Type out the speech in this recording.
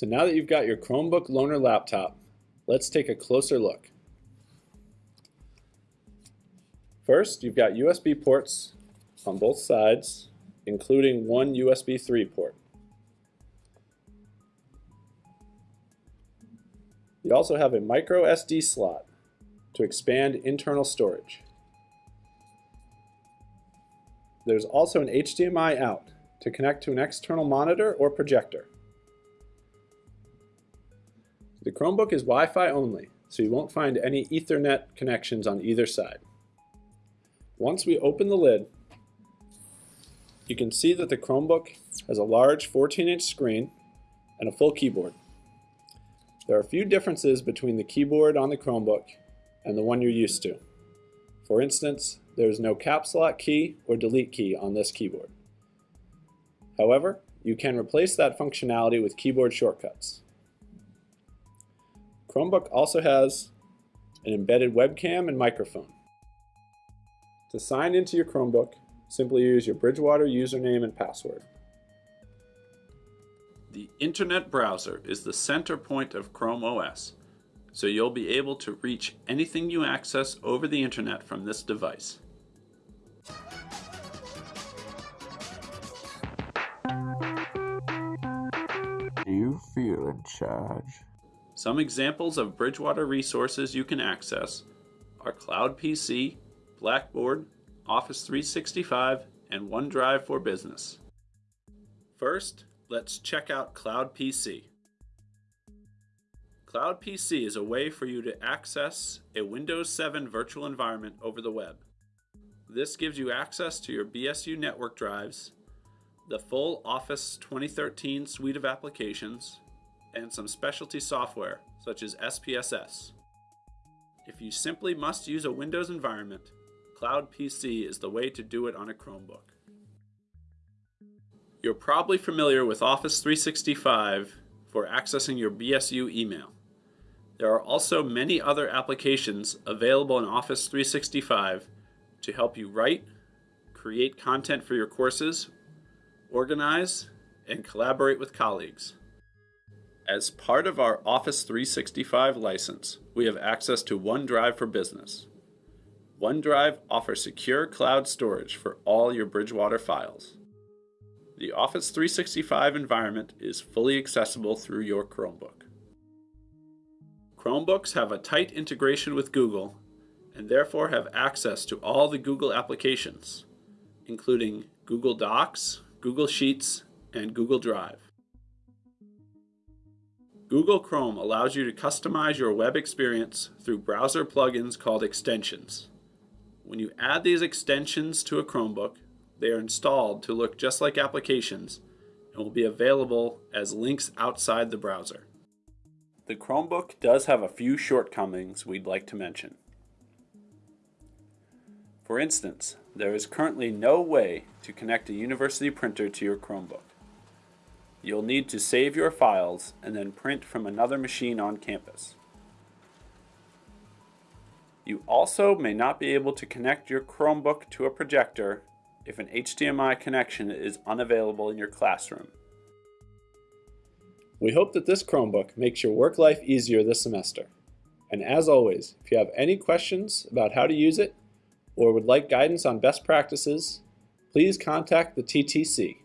So now that you've got your Chromebook Loaner laptop, let's take a closer look. First, you've got USB ports on both sides, including one USB 3 port. You also have a micro SD slot to expand internal storage. There's also an HDMI out to connect to an external monitor or projector. The Chromebook is Wi-Fi only, so you won't find any Ethernet connections on either side. Once we open the lid, you can see that the Chromebook has a large 14-inch screen and a full keyboard. There are a few differences between the keyboard on the Chromebook and the one you're used to. For instance, there is no caps lock key or delete key on this keyboard. However, you can replace that functionality with keyboard shortcuts. Chromebook also has an embedded webcam and microphone. To sign into your Chromebook, simply use your Bridgewater username and password. The Internet browser is the center point of Chrome OS, so you'll be able to reach anything you access over the Internet from this device. Do you feel in charge? Some examples of Bridgewater resources you can access are Cloud PC, Blackboard, Office 365, and OneDrive for Business. First, let's check out Cloud PC. Cloud PC is a way for you to access a Windows 7 virtual environment over the web. This gives you access to your BSU network drives, the full Office 2013 suite of applications, and some specialty software such as SPSS. If you simply must use a Windows environment, Cloud PC is the way to do it on a Chromebook. You're probably familiar with Office 365 for accessing your BSU email. There are also many other applications available in Office 365 to help you write, create content for your courses, organize, and collaborate with colleagues. As part of our Office 365 license, we have access to OneDrive for Business. OneDrive offers secure cloud storage for all your Bridgewater files. The Office 365 environment is fully accessible through your Chromebook. Chromebooks have a tight integration with Google and therefore have access to all the Google applications, including Google Docs, Google Sheets, and Google Drive. Google Chrome allows you to customize your web experience through browser plugins called extensions. When you add these extensions to a Chromebook, they are installed to look just like applications and will be available as links outside the browser. The Chromebook does have a few shortcomings we'd like to mention. For instance, there is currently no way to connect a university printer to your Chromebook. You'll need to save your files and then print from another machine on campus. You also may not be able to connect your Chromebook to a projector if an HDMI connection is unavailable in your classroom. We hope that this Chromebook makes your work life easier this semester. And as always, if you have any questions about how to use it or would like guidance on best practices, please contact the TTC.